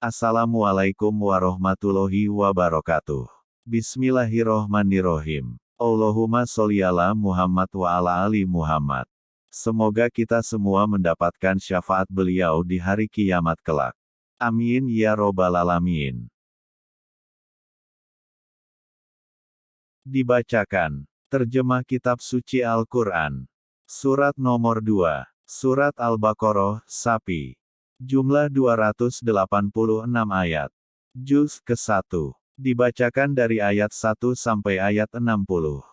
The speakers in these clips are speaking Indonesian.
Assalamualaikum warahmatullahi wabarakatuh. Bismillahirrohmanirrohim. Allahumma sholli ala Muhammad wa ala ali Muhammad. Semoga kita semua mendapatkan syafaat beliau di hari kiamat kelak. Amin ya robbal alamin. Dibacakan. Terjemah Kitab Suci Al-Quran. Surat nomor 2. Surat Al-Baqarah, Sapi. Jumlah 286 ayat. Juz ke-1. Dibacakan dari ayat 1 sampai ayat 60.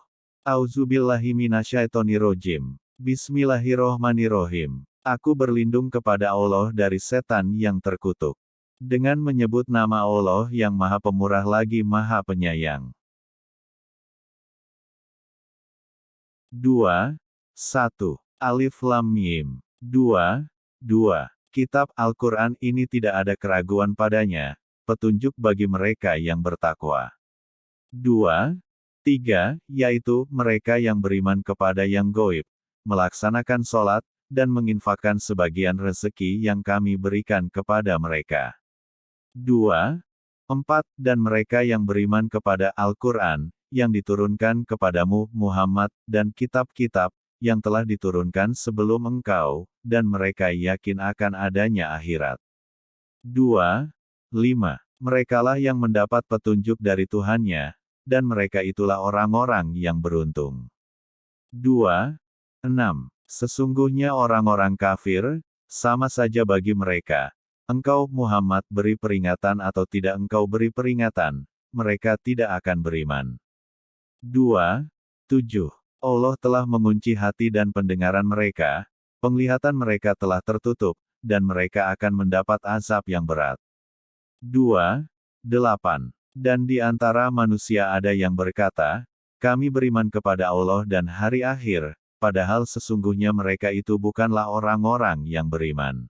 Auzubillahi minasyaitonirrojim. Bismillahirrohmanirrohim. Aku berlindung kepada Allah dari setan yang terkutuk. Dengan menyebut nama Allah yang maha pemurah lagi maha penyayang. 2. 1. Alif Lam Mim. 2. 2. Kitab Al-Quran ini tidak ada keraguan padanya, petunjuk bagi mereka yang bertakwa. 2. 3. Yaitu, mereka yang beriman kepada yang goib, melaksanakan sholat, dan menginfakkan sebagian rezeki yang kami berikan kepada mereka. 2. 4. Dan mereka yang beriman kepada Al-Quran, yang diturunkan kepadamu, Muhammad, dan kitab-kitab, yang telah diturunkan sebelum engkau, dan mereka yakin akan adanya akhirat. 2. 5. Merekalah yang mendapat petunjuk dari Tuhannya, dan mereka itulah orang-orang yang beruntung. 2. 6. Sesungguhnya orang-orang kafir, sama saja bagi mereka. Engkau Muhammad beri peringatan atau tidak engkau beri peringatan, mereka tidak akan beriman. 2. 7. Allah telah mengunci hati dan pendengaran mereka, penglihatan mereka telah tertutup, dan mereka akan mendapat azab yang berat. 2. 8. Dan di antara manusia ada yang berkata, kami beriman kepada Allah dan hari akhir, padahal sesungguhnya mereka itu bukanlah orang-orang yang beriman.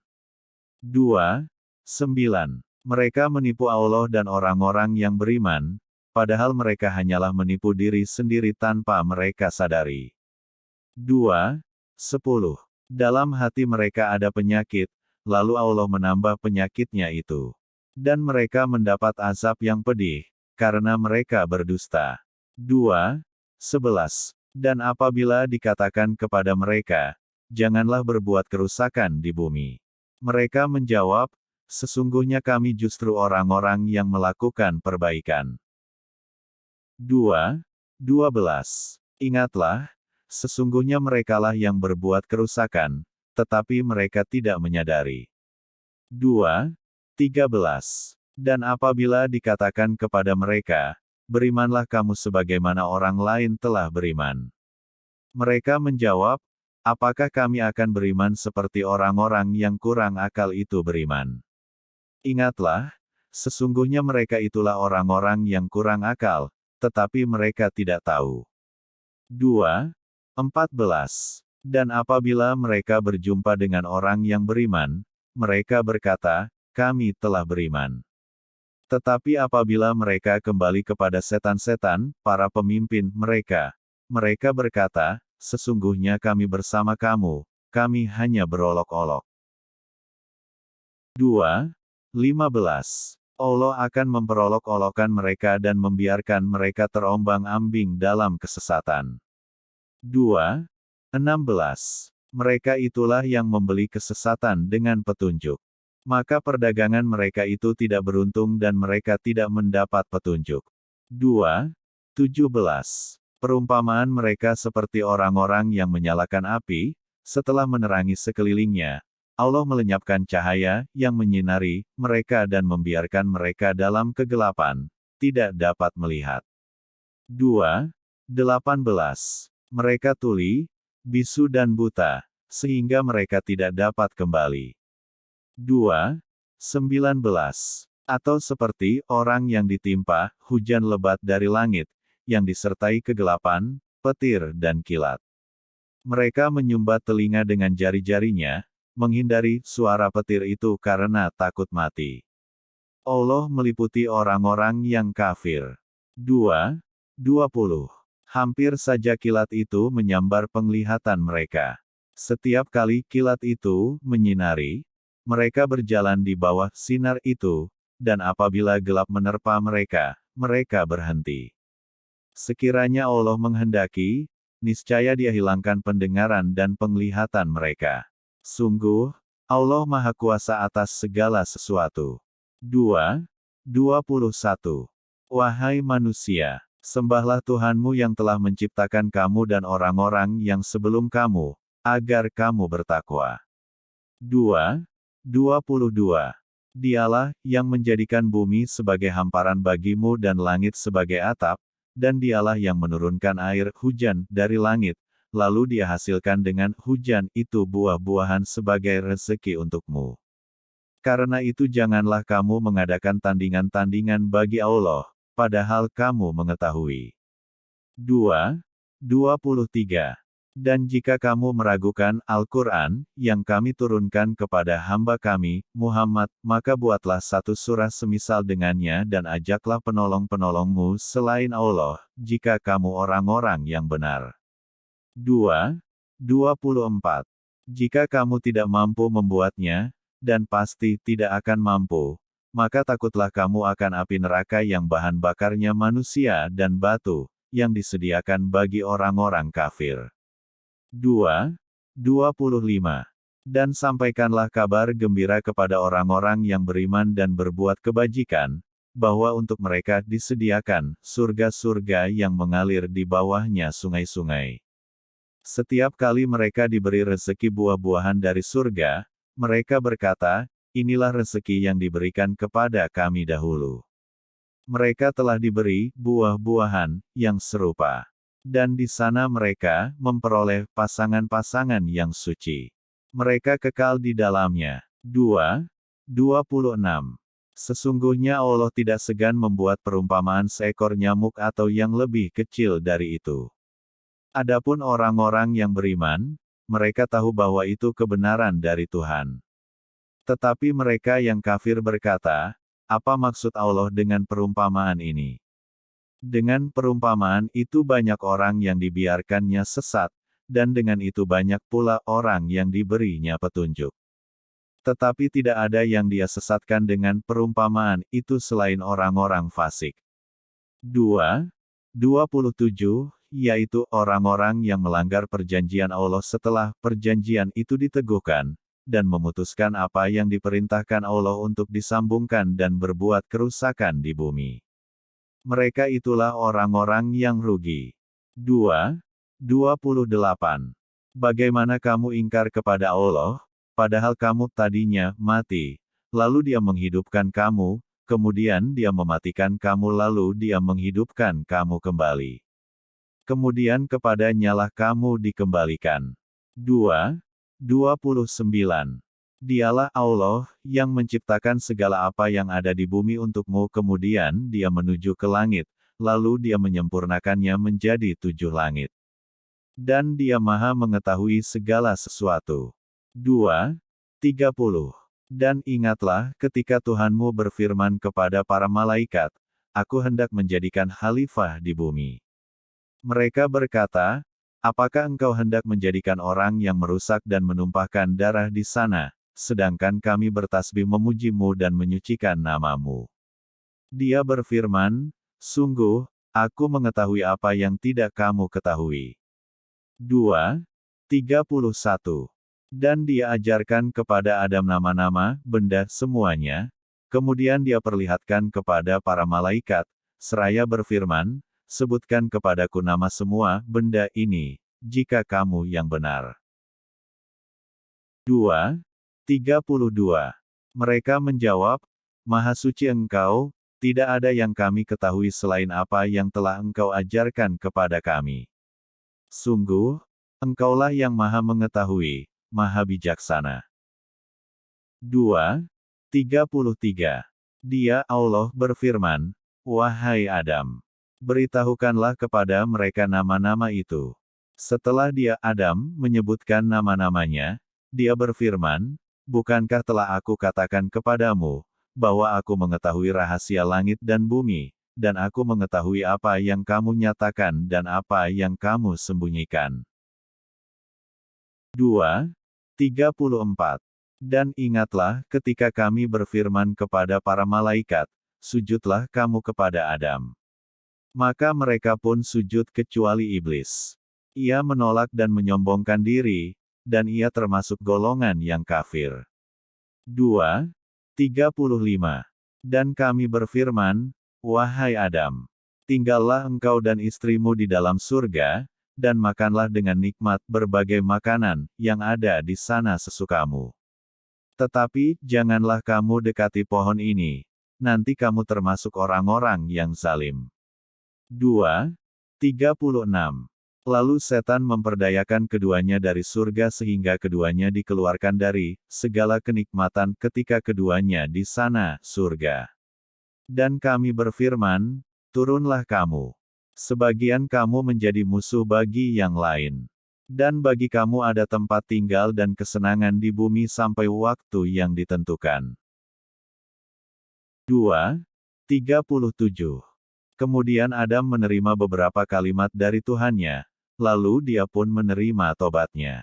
2. 9. Mereka menipu Allah dan orang-orang yang beriman, padahal mereka hanyalah menipu diri sendiri tanpa mereka sadari. 2. 10. Dalam hati mereka ada penyakit, lalu Allah menambah penyakitnya itu. Dan mereka mendapat azab yang pedih, karena mereka berdusta. 2. 11. Dan apabila dikatakan kepada mereka, janganlah berbuat kerusakan di bumi. Mereka menjawab, sesungguhnya kami justru orang-orang yang melakukan perbaikan. 2. 12. Ingatlah, sesungguhnya merekalah yang berbuat kerusakan, tetapi mereka tidak menyadari. 2. 13. Dan apabila dikatakan kepada mereka, berimanlah kamu sebagaimana orang lain telah beriman. Mereka menjawab, apakah kami akan beriman seperti orang-orang yang kurang akal itu beriman? Ingatlah, sesungguhnya mereka itulah orang-orang yang kurang akal, tetapi mereka tidak tahu. 2. 14. Dan apabila mereka berjumpa dengan orang yang beriman, mereka berkata, kami telah beriman. Tetapi apabila mereka kembali kepada setan-setan, para pemimpin mereka, mereka berkata, sesungguhnya kami bersama kamu, kami hanya berolok-olok. 2. 15. Allah akan memperolok-olokkan mereka dan membiarkan mereka terombang-ambing dalam kesesatan. 2. 16. Mereka itulah yang membeli kesesatan dengan petunjuk. Maka perdagangan mereka itu tidak beruntung dan mereka tidak mendapat petunjuk. 2. 17. Perumpamaan mereka seperti orang-orang yang menyalakan api, setelah menerangi sekelilingnya, Allah melenyapkan cahaya yang menyinari mereka dan membiarkan mereka dalam kegelapan, tidak dapat melihat. 2. 18. Mereka tuli, bisu dan buta, sehingga mereka tidak dapat kembali. 2. 19. Atau seperti orang yang ditimpa hujan lebat dari langit, yang disertai kegelapan, petir dan kilat. Mereka menyumbat telinga dengan jari-jarinya, menghindari suara petir itu karena takut mati. Allah meliputi orang-orang yang kafir. 2. 20. Hampir saja kilat itu menyambar penglihatan mereka. Setiap kali kilat itu menyinari, mereka berjalan di bawah sinar itu, dan apabila gelap menerpa mereka, mereka berhenti. Sekiranya Allah menghendaki, niscaya dia hilangkan pendengaran dan penglihatan mereka. Sungguh, Allah Maha Kuasa atas segala sesuatu. 2. 21. Wahai manusia, sembahlah Tuhanmu yang telah menciptakan kamu dan orang-orang yang sebelum kamu, agar kamu bertakwa. 2. 22. Dialah yang menjadikan bumi sebagai hamparan bagimu dan langit sebagai atap, dan dialah yang menurunkan air hujan dari langit, lalu dia hasilkan dengan hujan itu buah-buahan sebagai rezeki untukmu. Karena itu janganlah kamu mengadakan tandingan-tandingan bagi Allah, padahal kamu mengetahui. 2. 23. Dan jika kamu meragukan Al-Quran, yang kami turunkan kepada hamba kami, Muhammad, maka buatlah satu surah semisal dengannya dan ajaklah penolong-penolongmu selain Allah, jika kamu orang-orang yang benar. 2. 24. Jika kamu tidak mampu membuatnya, dan pasti tidak akan mampu, maka takutlah kamu akan api neraka yang bahan bakarnya manusia dan batu, yang disediakan bagi orang-orang kafir. 2. 25. Dan sampaikanlah kabar gembira kepada orang-orang yang beriman dan berbuat kebajikan, bahwa untuk mereka disediakan surga-surga yang mengalir di bawahnya sungai-sungai. Setiap kali mereka diberi rezeki buah-buahan dari surga, mereka berkata, inilah rezeki yang diberikan kepada kami dahulu. Mereka telah diberi buah-buahan yang serupa dan di sana mereka memperoleh pasangan-pasangan yang suci. Mereka kekal di dalamnya. 2. 26. Sesungguhnya Allah tidak segan membuat perumpamaan seekor nyamuk atau yang lebih kecil dari itu. Adapun orang-orang yang beriman, mereka tahu bahwa itu kebenaran dari Tuhan. Tetapi mereka yang kafir berkata, apa maksud Allah dengan perumpamaan ini? Dengan perumpamaan itu banyak orang yang dibiarkannya sesat, dan dengan itu banyak pula orang yang diberinya petunjuk. Tetapi tidak ada yang dia sesatkan dengan perumpamaan itu selain orang-orang fasik. 2. 27, yaitu orang-orang yang melanggar perjanjian Allah setelah perjanjian itu diteguhkan, dan memutuskan apa yang diperintahkan Allah untuk disambungkan dan berbuat kerusakan di bumi. Mereka itulah orang-orang yang rugi. 2. 28. Bagaimana kamu ingkar kepada Allah, padahal kamu tadinya mati, lalu dia menghidupkan kamu, kemudian dia mematikan kamu lalu dia menghidupkan kamu kembali. Kemudian kepada nyalah kamu dikembalikan. 2. 29. Dialah Allah, yang menciptakan segala apa yang ada di bumi untukmu kemudian dia menuju ke langit, lalu dia menyempurnakannya menjadi tujuh langit. Dan dia maha mengetahui segala sesuatu. 2. 30. Dan ingatlah ketika Tuhanmu berfirman kepada para malaikat, Aku hendak menjadikan khalifah di bumi. Mereka berkata, Apakah engkau hendak menjadikan orang yang merusak dan menumpahkan darah di sana, sedangkan kami bertasbih memujimu dan menyucikan namamu. Dia berfirman, Sungguh, aku mengetahui apa yang tidak kamu ketahui. 2. 31. Dan dia ajarkan kepada Adam nama-nama, benda, semuanya, kemudian dia perlihatkan kepada para malaikat, seraya berfirman, sebutkan kepadaku nama semua benda ini, jika kamu yang benar. 2. 32. Mereka menjawab, Maha suci engkau, tidak ada yang kami ketahui selain apa yang telah engkau ajarkan kepada kami. Sungguh, engkaulah yang maha mengetahui, maha bijaksana. 2. 33. Dia Allah berfirman, Wahai Adam, beritahukanlah kepada mereka nama-nama itu. Setelah dia Adam menyebutkan nama-namanya, dia berfirman, Bukankah telah aku katakan kepadamu, bahwa aku mengetahui rahasia langit dan bumi, dan aku mengetahui apa yang kamu nyatakan dan apa yang kamu sembunyikan. 2. 34. Dan ingatlah ketika kami berfirman kepada para malaikat, sujudlah kamu kepada Adam. Maka mereka pun sujud kecuali iblis. Ia menolak dan menyombongkan diri, dan ia termasuk golongan yang kafir. 2. 35. Dan kami berfirman, Wahai Adam, tinggallah engkau dan istrimu di dalam surga, dan makanlah dengan nikmat berbagai makanan yang ada di sana sesukamu. Tetapi, janganlah kamu dekati pohon ini, nanti kamu termasuk orang-orang yang zalim. 2. 36. Lalu setan memperdayakan keduanya dari surga sehingga keduanya dikeluarkan dari segala kenikmatan ketika keduanya di sana, surga. Dan kami berfirman, turunlah kamu. Sebagian kamu menjadi musuh bagi yang lain. Dan bagi kamu ada tempat tinggal dan kesenangan di bumi sampai waktu yang ditentukan. 2. 37. Kemudian Adam menerima beberapa kalimat dari Tuhannya, lalu dia pun menerima tobatnya.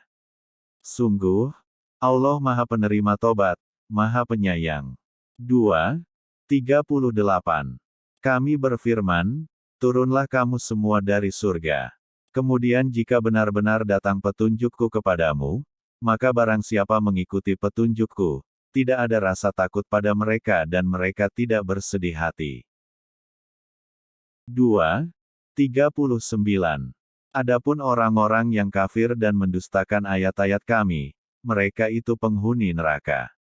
Sungguh, Allah Maha Penerima Tobat, Maha Penyayang. 2. 38. Kami berfirman, Turunlah kamu semua dari surga. Kemudian jika benar-benar datang petunjukku kepadamu, maka barang siapa mengikuti petunjukku, tidak ada rasa takut pada mereka dan mereka tidak bersedih hati. 2. 39. Adapun orang-orang yang kafir dan mendustakan ayat-ayat kami, mereka itu penghuni neraka.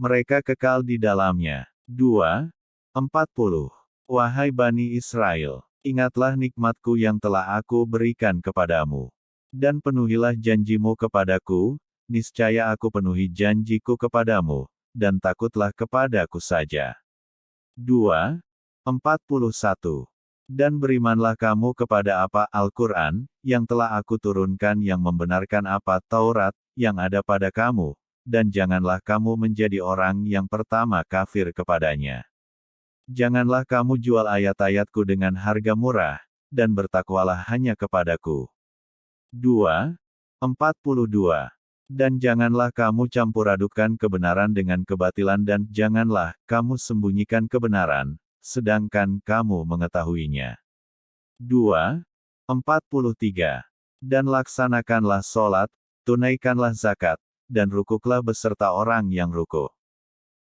Mereka kekal di dalamnya. 2. 40. Wahai Bani Israel, ingatlah nikmatku yang telah aku berikan kepadamu. Dan penuhilah janjimu kepadaku, niscaya aku penuhi janjiku kepadamu, dan takutlah kepadaku saja. 2. 41. Dan berimanlah kamu kepada apa Al-Quran, yang telah aku turunkan yang membenarkan apa Taurat, yang ada pada kamu, dan janganlah kamu menjadi orang yang pertama kafir kepadanya. Janganlah kamu jual ayat-ayatku dengan harga murah, dan bertakwalah hanya kepadaku. 2. 42. Dan janganlah kamu campur adukan kebenaran dengan kebatilan dan janganlah kamu sembunyikan kebenaran, sedangkan kamu mengetahuinya. 2. 43. Dan laksanakanlah sholat, tunaikanlah zakat, dan rukuklah beserta orang yang rukuk.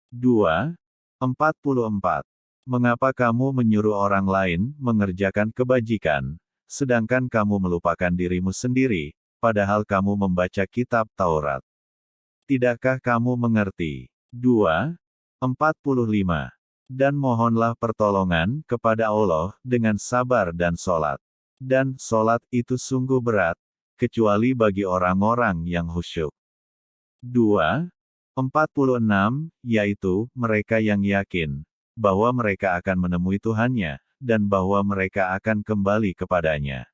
2. 44. Mengapa kamu menyuruh orang lain mengerjakan kebajikan, sedangkan kamu melupakan dirimu sendiri, padahal kamu membaca kitab Taurat? Tidakkah kamu mengerti? 2. 45 dan mohonlah pertolongan kepada Allah dengan sabar dan solat. Dan solat itu sungguh berat, kecuali bagi orang-orang yang khusyuk. 2. 46, yaitu mereka yang yakin bahwa mereka akan menemui Tuhannya, dan bahwa mereka akan kembali kepadanya.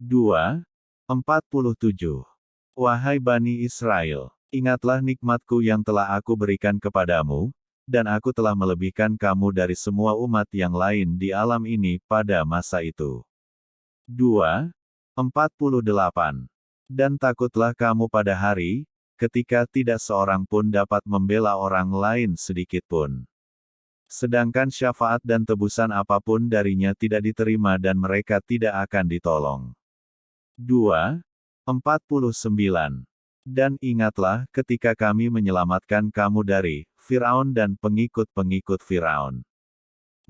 2. 47. Wahai Bani Israel, ingatlah nikmatku yang telah aku berikan kepadamu, dan aku telah melebihkan kamu dari semua umat yang lain di alam ini pada masa itu. 2. 48. Dan takutlah kamu pada hari, ketika tidak seorang pun dapat membela orang lain sedikit pun. Sedangkan syafaat dan tebusan apa pun darinya tidak diterima dan mereka tidak akan ditolong. 2. 49. Dan ingatlah ketika kami menyelamatkan kamu dari Firaun dan pengikut-pengikut Firaun.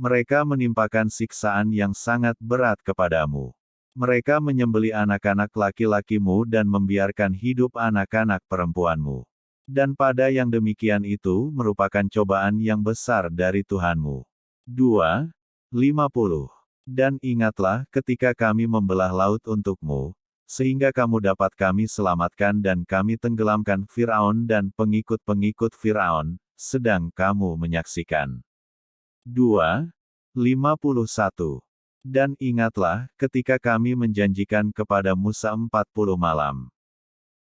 Mereka menimpakan siksaan yang sangat berat kepadamu. Mereka menyembeli anak-anak laki-lakimu dan membiarkan hidup anak-anak perempuanmu. Dan pada yang demikian itu merupakan cobaan yang besar dari Tuhanmu. 2. 50. Dan ingatlah ketika kami membelah laut untukmu, sehingga kamu dapat kami selamatkan dan kami tenggelamkan Firaun dan pengikut-pengikut Firaun, sedang kamu menyaksikan. 2. 51. Dan ingatlah, ketika kami menjanjikan kepada Musa 40 malam.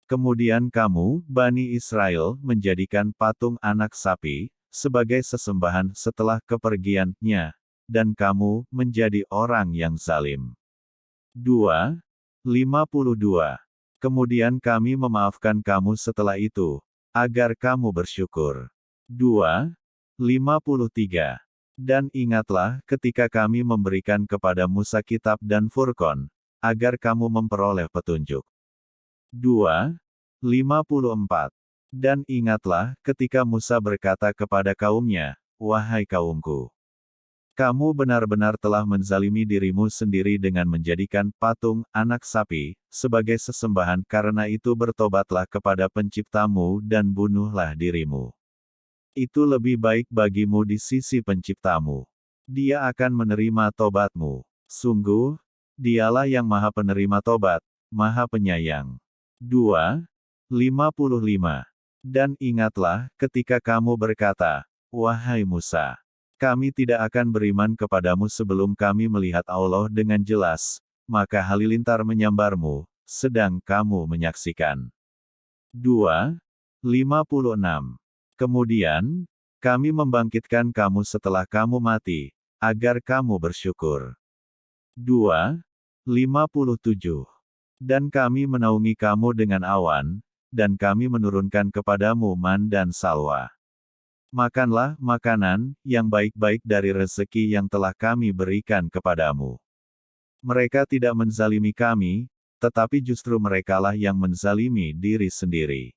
Kemudian kamu, Bani Israel, menjadikan patung anak sapi, sebagai sesembahan setelah kepergiannya, dan kamu menjadi orang yang zalim. 2. 52. Kemudian kami memaafkan kamu setelah itu, agar kamu bersyukur. 2. 53. Dan ingatlah ketika kami memberikan kepada Musa kitab dan Furqan, agar kamu memperoleh petunjuk. 2. 54. Dan ingatlah ketika Musa berkata kepada kaumnya, Wahai kaumku, kamu benar-benar telah menzalimi dirimu sendiri dengan menjadikan patung anak sapi sebagai sesembahan karena itu bertobatlah kepada penciptamu dan bunuhlah dirimu itu lebih baik bagimu di sisi penciptamu. Dia akan menerima tobatmu. Sungguh, dialah yang maha penerima tobat, maha penyayang. 2. 55. Dan ingatlah ketika kamu berkata, Wahai Musa, kami tidak akan beriman kepadamu sebelum kami melihat Allah dengan jelas, maka halilintar menyambarmu, sedang kamu menyaksikan. 2. 56. Kemudian, kami membangkitkan kamu setelah kamu mati, agar kamu bersyukur. 2. 57. Dan kami menaungi kamu dengan awan, dan kami menurunkan kepadamu man dan salwa. Makanlah makanan yang baik-baik dari rezeki yang telah kami berikan kepadamu. Mereka tidak menzalimi kami, tetapi justru merekalah yang menzalimi diri sendiri.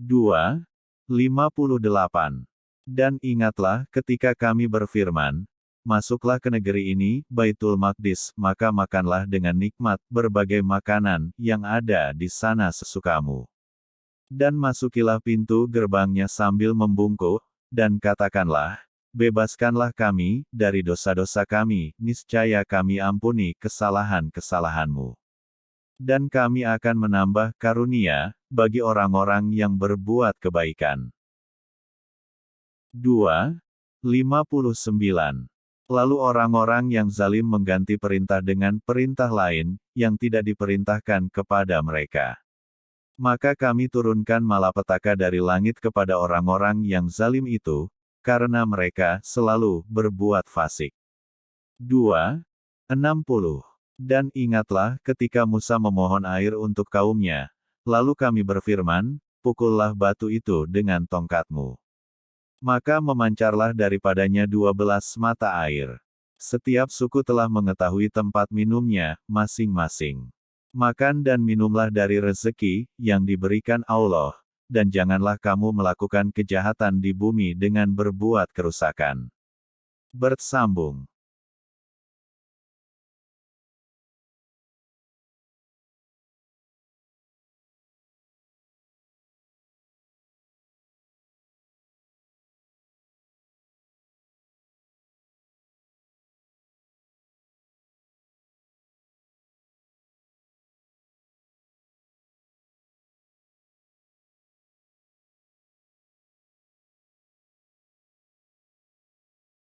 2. 58. Dan ingatlah ketika kami berfirman, Masuklah ke negeri ini, Baitul Maqdis, maka makanlah dengan nikmat berbagai makanan yang ada di sana sesukamu. Dan masukilah pintu gerbangnya sambil membungkuk, dan katakanlah, Bebaskanlah kami dari dosa-dosa kami, niscaya kami ampuni kesalahan-kesalahanmu. Dan kami akan menambah karunia, bagi orang-orang yang berbuat kebaikan. 2. 59. Lalu orang-orang yang zalim mengganti perintah dengan perintah lain, yang tidak diperintahkan kepada mereka. Maka kami turunkan malapetaka dari langit kepada orang-orang yang zalim itu, karena mereka selalu berbuat fasik. 2. 60. Dan ingatlah ketika Musa memohon air untuk kaumnya, Lalu kami berfirman, pukullah batu itu dengan tongkatmu. Maka memancarlah daripadanya dua belas mata air. Setiap suku telah mengetahui tempat minumnya, masing-masing. Makan dan minumlah dari rezeki, yang diberikan Allah, dan janganlah kamu melakukan kejahatan di bumi dengan berbuat kerusakan. Bersambung